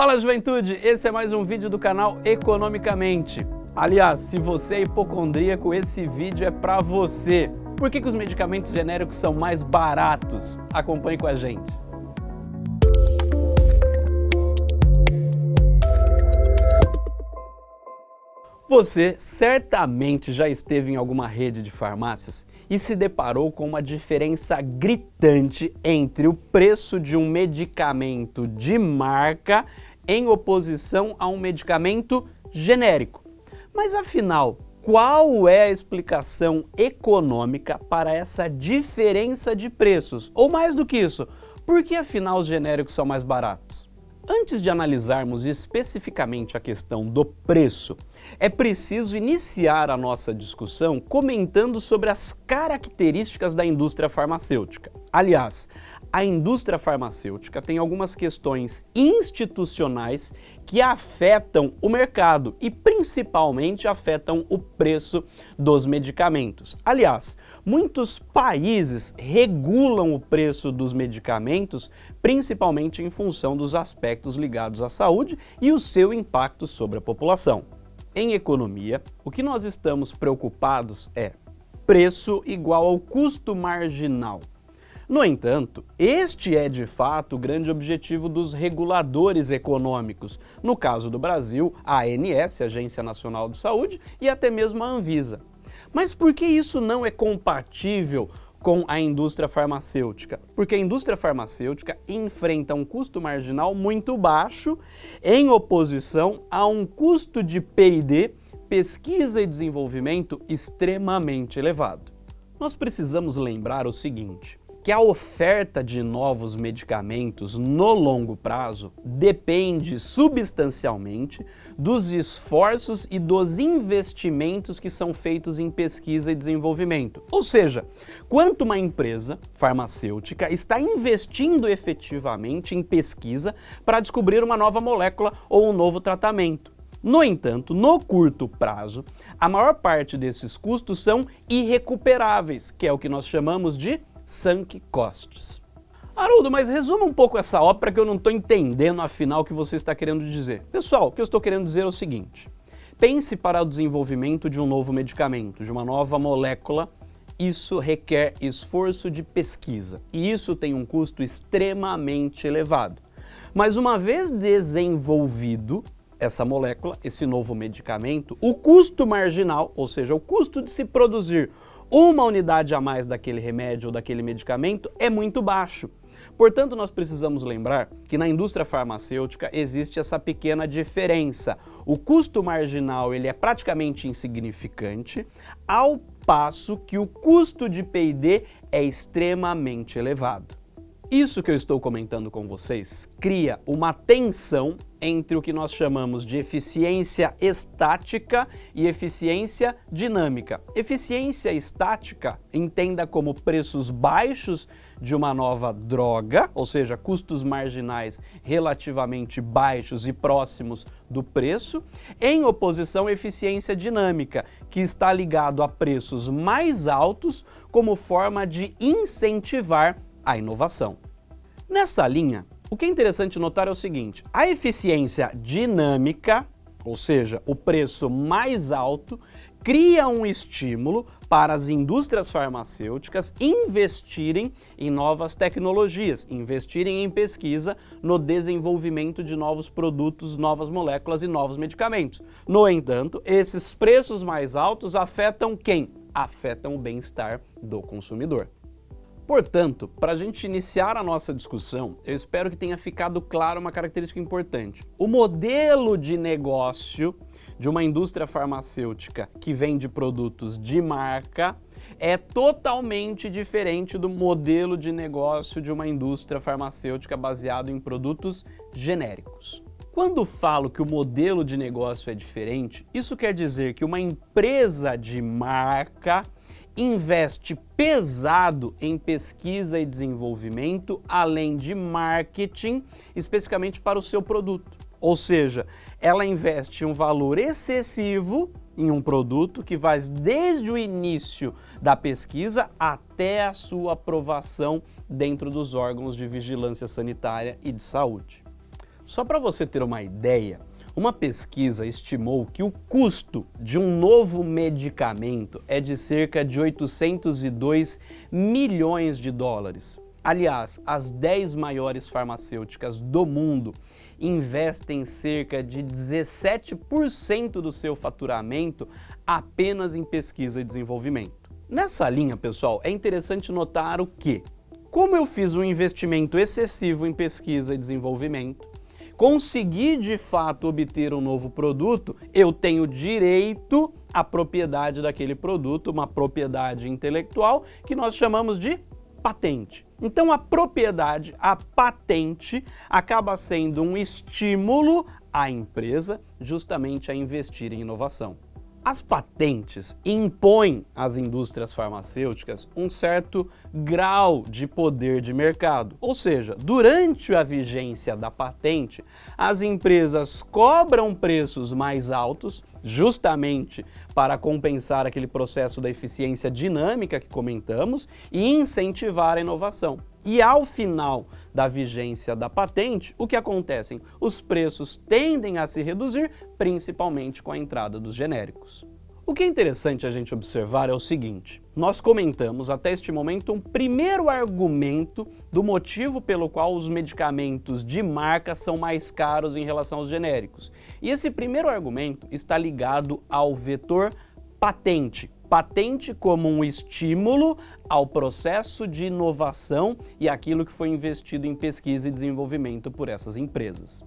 Fala juventude, esse é mais um vídeo do canal Economicamente. Aliás, se você é hipocondríaco, esse vídeo é para você. Por que, que os medicamentos genéricos são mais baratos? Acompanhe com a gente. Você certamente já esteve em alguma rede de farmácias e se deparou com uma diferença gritante entre o preço de um medicamento de marca em oposição a um medicamento genérico. Mas afinal, qual é a explicação econômica para essa diferença de preços? Ou mais do que isso, por que afinal os genéricos são mais baratos? Antes de analisarmos especificamente a questão do preço, é preciso iniciar a nossa discussão comentando sobre as características da indústria farmacêutica. Aliás, a indústria farmacêutica tem algumas questões institucionais que afetam o mercado e principalmente afetam o preço dos medicamentos. Aliás, muitos países regulam o preço dos medicamentos principalmente em função dos aspectos ligados à saúde e o seu impacto sobre a população. Em economia, o que nós estamos preocupados é preço igual ao custo marginal. No entanto, este é de fato o grande objetivo dos reguladores econômicos, no caso do Brasil, a ANS, Agência Nacional de Saúde, e até mesmo a Anvisa. Mas por que isso não é compatível com a indústria farmacêutica? Porque a indústria farmacêutica enfrenta um custo marginal muito baixo em oposição a um custo de P&D, pesquisa e desenvolvimento, extremamente elevado. Nós precisamos lembrar o seguinte, que a oferta de novos medicamentos no longo prazo depende substancialmente dos esforços e dos investimentos que são feitos em pesquisa e desenvolvimento. Ou seja, quanto uma empresa farmacêutica está investindo efetivamente em pesquisa para descobrir uma nova molécula ou um novo tratamento. No entanto, no curto prazo, a maior parte desses custos são irrecuperáveis, que é o que nós chamamos de sunk costs. Haroldo, mas resuma um pouco essa ópera que eu não estou entendendo afinal o que você está querendo dizer. Pessoal, o que eu estou querendo dizer é o seguinte, pense para o desenvolvimento de um novo medicamento, de uma nova molécula, isso requer esforço de pesquisa e isso tem um custo extremamente elevado. Mas uma vez desenvolvido essa molécula, esse novo medicamento, o custo marginal, ou seja, o custo de se produzir uma unidade a mais daquele remédio ou daquele medicamento é muito baixo. Portanto, nós precisamos lembrar que na indústria farmacêutica existe essa pequena diferença. O custo marginal ele é praticamente insignificante, ao passo que o custo de P&D é extremamente elevado. Isso que eu estou comentando com vocês cria uma tensão entre o que nós chamamos de eficiência estática e eficiência dinâmica. Eficiência estática entenda como preços baixos de uma nova droga, ou seja, custos marginais relativamente baixos e próximos do preço, em oposição à eficiência dinâmica, que está ligado a preços mais altos como forma de incentivar a inovação. Nessa linha, o que é interessante notar é o seguinte, a eficiência dinâmica, ou seja, o preço mais alto, cria um estímulo para as indústrias farmacêuticas investirem em novas tecnologias, investirem em pesquisa no desenvolvimento de novos produtos, novas moléculas e novos medicamentos. No entanto, esses preços mais altos afetam quem? Afetam o bem-estar do consumidor. Portanto, para a gente iniciar a nossa discussão, eu espero que tenha ficado claro uma característica importante. O modelo de negócio de uma indústria farmacêutica que vende produtos de marca é totalmente diferente do modelo de negócio de uma indústria farmacêutica baseado em produtos genéricos. Quando falo que o modelo de negócio é diferente, isso quer dizer que uma empresa de marca investe pesado em pesquisa e desenvolvimento, além de marketing, especificamente para o seu produto. Ou seja, ela investe um valor excessivo em um produto que vai desde o início da pesquisa até a sua aprovação dentro dos órgãos de vigilância sanitária e de saúde. Só para você ter uma ideia, uma pesquisa estimou que o custo de um novo medicamento é de cerca de 802 milhões de dólares. Aliás, as 10 maiores farmacêuticas do mundo investem cerca de 17% do seu faturamento apenas em pesquisa e desenvolvimento. Nessa linha, pessoal, é interessante notar o que? Como eu fiz um investimento excessivo em pesquisa e desenvolvimento, consegui de fato obter um novo produto, eu tenho direito à propriedade daquele produto, uma propriedade intelectual que nós chamamos de patente. Então a propriedade, a patente, acaba sendo um estímulo à empresa justamente a investir em inovação. As patentes impõem às indústrias farmacêuticas um certo grau de poder de mercado. Ou seja, durante a vigência da patente, as empresas cobram preços mais altos justamente para compensar aquele processo da eficiência dinâmica que comentamos e incentivar a inovação. E ao final da vigência da patente, o que acontece? Os preços tendem a se reduzir, principalmente com a entrada dos genéricos. O que é interessante a gente observar é o seguinte, nós comentamos até este momento um primeiro argumento do motivo pelo qual os medicamentos de marca são mais caros em relação aos genéricos. E esse primeiro argumento está ligado ao vetor patente. Patente como um estímulo ao processo de inovação e aquilo que foi investido em pesquisa e desenvolvimento por essas empresas.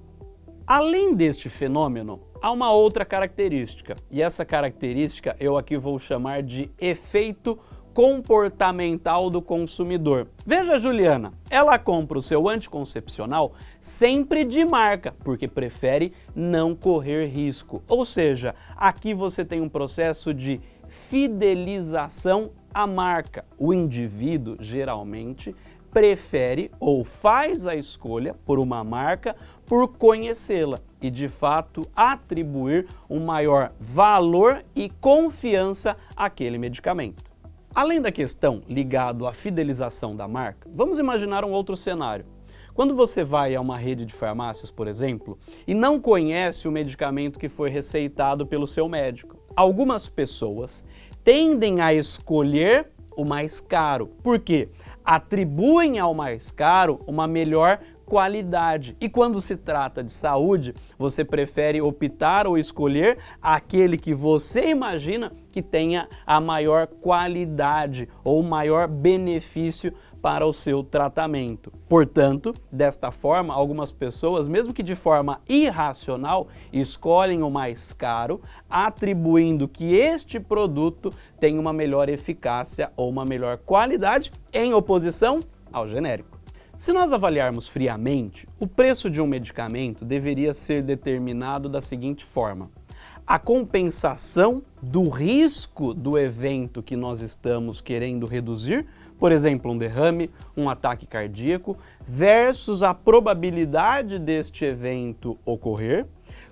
Além deste fenômeno, há uma outra característica, e essa característica eu aqui vou chamar de efeito comportamental do consumidor. Veja Juliana, ela compra o seu anticoncepcional sempre de marca, porque prefere não correr risco. Ou seja, aqui você tem um processo de fidelização à marca. O indivíduo, geralmente, prefere ou faz a escolha por uma marca por conhecê-la e, de fato, atribuir um maior valor e confiança àquele medicamento. Além da questão ligado à fidelização da marca, vamos imaginar um outro cenário. Quando você vai a uma rede de farmácias, por exemplo, e não conhece o medicamento que foi receitado pelo seu médico, algumas pessoas tendem a escolher o mais caro. Por quê? Atribuem ao mais caro uma melhor qualidade. E quando se trata de saúde, você prefere optar ou escolher aquele que você imagina que tenha a maior qualidade ou maior benefício para o seu tratamento. Portanto, desta forma, algumas pessoas, mesmo que de forma irracional, escolhem o mais caro, atribuindo que este produto tem uma melhor eficácia ou uma melhor qualidade em oposição ao genérico. Se nós avaliarmos friamente, o preço de um medicamento deveria ser determinado da seguinte forma. A compensação do risco do evento que nós estamos querendo reduzir, por exemplo, um derrame, um ataque cardíaco, versus a probabilidade deste evento ocorrer,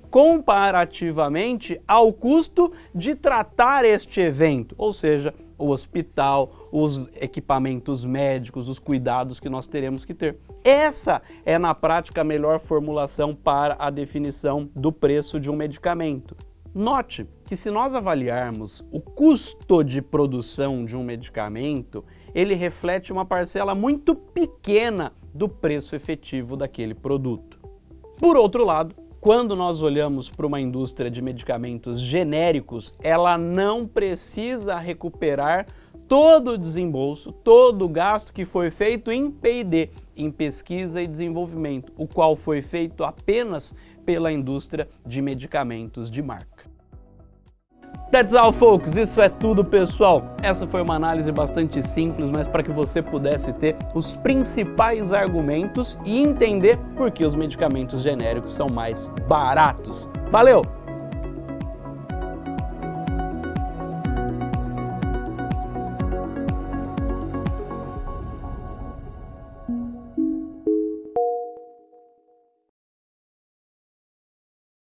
comparativamente ao custo de tratar este evento, ou seja, o hospital, os equipamentos médicos, os cuidados que nós teremos que ter. Essa é, na prática, a melhor formulação para a definição do preço de um medicamento. Note que se nós avaliarmos o custo de produção de um medicamento, ele reflete uma parcela muito pequena do preço efetivo daquele produto. Por outro lado, quando nós olhamos para uma indústria de medicamentos genéricos, ela não precisa recuperar todo o desembolso, todo o gasto que foi feito em P&D, em pesquisa e desenvolvimento, o qual foi feito apenas pela indústria de medicamentos de marca. That's all, folks. Isso é tudo, pessoal. Essa foi uma análise bastante simples, mas para que você pudesse ter os principais argumentos e entender por que os medicamentos genéricos são mais baratos. Valeu!